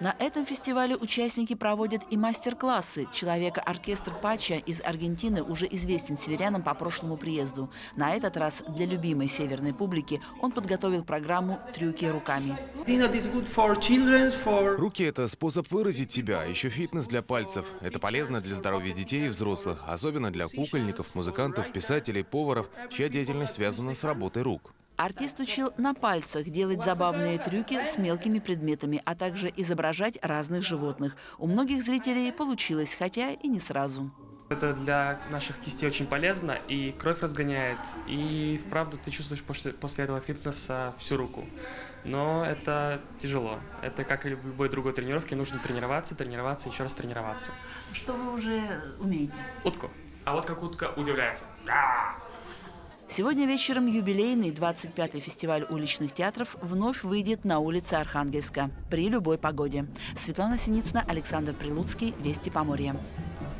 На этом фестивале участники проводят и мастер-классы. Человека-оркестр Пача из Аргентины уже известен северянам по прошлому приезду. На этот раз для любимой северной публики он подготовил программу «Трюки руками». Руки – это способ выразить себя, еще фитнес для пальцев. Это полезно для здоровья детей и взрослых, особенно для кукольников, музыкантов, писателей, поваров, чья деятельность связана с работой рук. Артист учил на пальцах делать забавные трюки с мелкими предметами, а также изображать разных животных. У многих зрителей получилось, хотя и не сразу. Это для наших кистей очень полезно, и кровь разгоняет, и вправду ты чувствуешь после, после этого фитнеса всю руку. Но это тяжело. Это как и в любой другой тренировке, нужно тренироваться, тренироваться, еще раз тренироваться. Что вы уже умеете? Утку. А вот как утка удивляется. Сегодня вечером юбилейный 25-й фестиваль уличных театров вновь выйдет на улицы Архангельска при любой погоде. Светлана Синицына, Александр Прилуцкий, Вести Поморья.